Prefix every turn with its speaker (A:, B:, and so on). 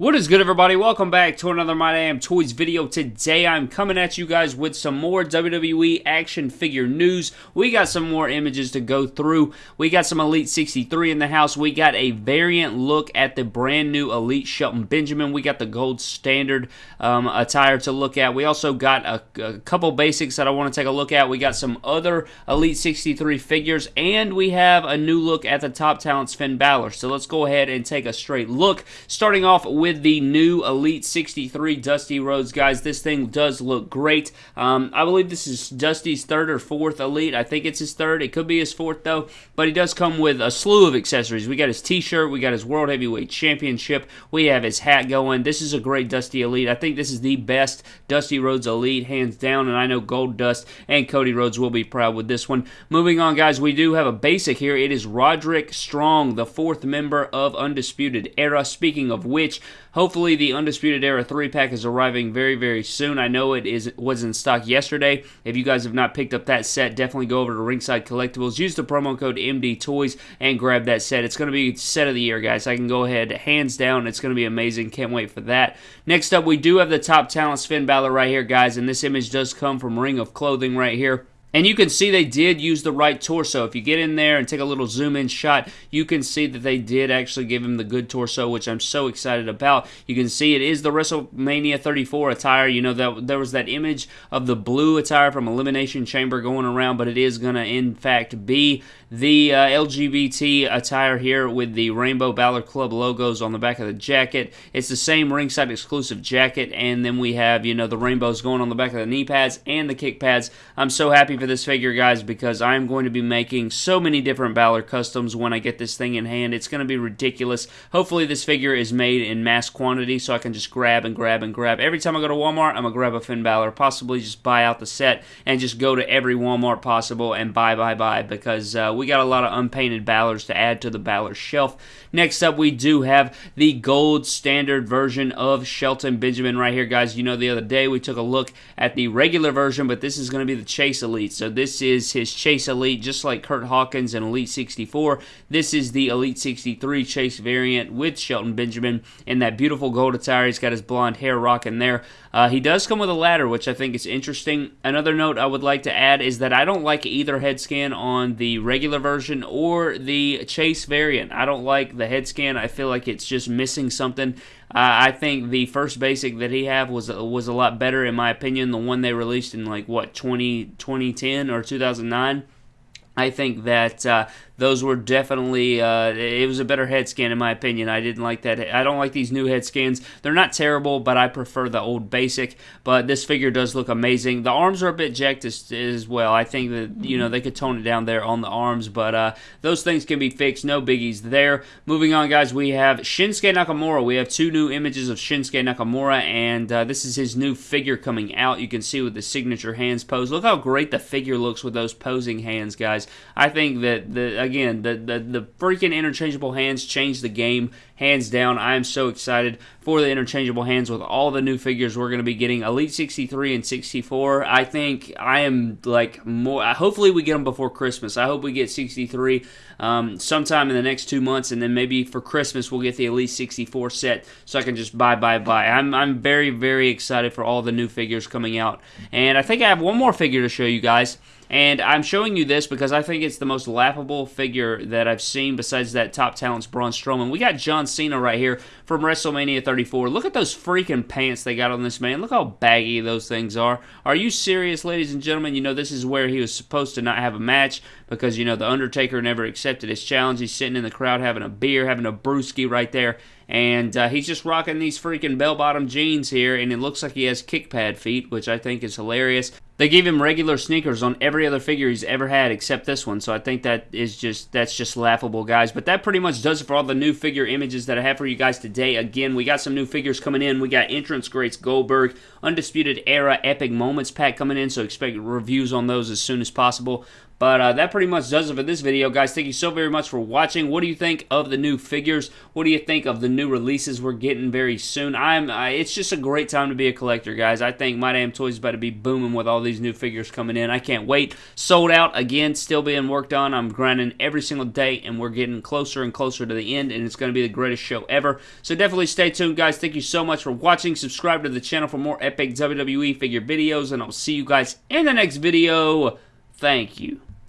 A: What is good, everybody? Welcome back to another My Damn Toys video. Today, I'm coming at you guys with some more WWE action figure news. We got some more images to go through. We got some Elite 63 in the house. We got a variant look at the brand new Elite Shelton Benjamin. We got the gold standard um, attire to look at. We also got a, a couple basics that I want to take a look at. We got some other Elite 63 figures, and we have a new look at the top talents Finn Balor. So let's go ahead and take a straight look. Starting off with with the new Elite 63 Dusty Rhodes, guys. This thing does look great. Um, I believe this is Dusty's third or fourth Elite. I think it's his third. It could be his fourth, though. But he does come with a slew of accessories. We got his t-shirt. We got his World Heavyweight Championship. We have his hat going. This is a great Dusty Elite. I think this is the best Dusty Rhodes Elite, hands down. And I know Goldust and Cody Rhodes will be proud with this one. Moving on, guys, we do have a basic here. It is Roderick Strong, the fourth member of Undisputed Era. Speaking of which, Hopefully, the Undisputed Era 3 pack is arriving very, very soon. I know it is was in stock yesterday. If you guys have not picked up that set, definitely go over to Ringside Collectibles. Use the promo code MD Toys and grab that set. It's going to be set of the year, guys. I can go ahead, hands down. It's going to be amazing. Can't wait for that. Next up, we do have the top talent Finn Balor right here, guys, and this image does come from Ring of Clothing right here. And you can see they did use the right torso. If you get in there and take a little zoom in shot, you can see that they did actually give him the good torso, which I'm so excited about. You can see it is the WrestleMania 34 attire. You know, that there was that image of the blue attire from Elimination Chamber going around, but it is going to, in fact, be the uh, LGBT attire here with the Rainbow Balor Club logos on the back of the jacket. It's the same ringside exclusive jacket, and then we have, you know, the rainbows going on the back of the knee pads and the kick pads. I'm so happy for this figure, guys, because I'm going to be making so many different Balor customs when I get this thing in hand. It's going to be ridiculous. Hopefully, this figure is made in mass quantity so I can just grab and grab and grab. Every time I go to Walmart, I'm going to grab a Finn Balor, possibly just buy out the set and just go to every Walmart possible and buy, buy, buy because uh, we got a lot of unpainted Balors to add to the Balor shelf. Next up, we do have the gold standard version of Shelton Benjamin right here, guys. You know, the other day we took a look at the regular version, but this is going to be the Chase Elite. So this is his Chase Elite, just like Kurt Hawkins and Elite 64. This is the Elite 63 Chase variant with Shelton Benjamin in that beautiful gold attire. He's got his blonde hair rocking there. Uh, he does come with a ladder, which I think is interesting. Another note I would like to add is that I don't like either head scan on the regular version or the Chase variant. I don't like the head scan. I feel like it's just missing something. Uh, I think the first basic that he had was was a lot better in my opinion. The one they released in like what 20, 2010 or 2009. I think that uh, those were definitely uh, it was a better head scan in my opinion. I didn't like that. I don't like these new head scans. They're not terrible, but I prefer the old basic. But this figure does look amazing. The arms are a bit jacked as, as well. I think that you know they could tone it down there on the arms, but uh, those things can be fixed. No biggies there. Moving on, guys, we have Shinsuke Nakamura. We have two new images of Shinsuke Nakamura, and uh, this is his new figure coming out. You can see with the signature hands pose. Look how great the figure looks with those posing hands, guys. I think that the again, the, the, the freaking interchangeable hands changed the game hands down. I am so excited for the interchangeable hands with all the new figures we're going to be getting. Elite 63 and 64. I think I am like more. Hopefully, we get them before Christmas. I hope we get 63 um, sometime in the next two months, and then maybe for Christmas we'll get the Elite 64 set so I can just buy, buy, buy. I'm, I'm very, very excited for all the new figures coming out. And I think I have one more figure to show you guys. And I'm showing you this because I think it's the most laughable figure that I've seen besides that top talents Braun Strowman. We got John Cena right here from WrestleMania 34. Look at those freaking pants they got on this man. Look how baggy those things are. Are you serious, ladies and gentlemen? You know, this is where he was supposed to not have a match because, you know, The Undertaker never accepted his challenge. He's sitting in the crowd having a beer, having a brewski right there and uh, he's just rocking these freaking bell-bottom jeans here, and it looks like he has kick pad feet, which I think is hilarious. They gave him regular sneakers on every other figure he's ever had except this one, so I think that is just that's just laughable, guys. But that pretty much does it for all the new figure images that I have for you guys today. Again, we got some new figures coming in. We got Entrance Greats Goldberg, Undisputed Era Epic Moments pack coming in, so expect reviews on those as soon as possible. But uh, that pretty much does it for this video, guys. Thank you so very much for watching. What do you think of the new figures? What do you think of the new releases we're getting very soon? I'm. Uh, it's just a great time to be a collector, guys. I think My Damn Toys is about to be booming with all these these new figures coming in. I can't wait. Sold out again, still being worked on. I'm grinding every single day, and we're getting closer and closer to the end, and it's going to be the greatest show ever. So definitely stay tuned, guys. Thank you so much for watching. Subscribe to the channel for more epic WWE figure videos, and I'll see you guys in the next video. Thank you.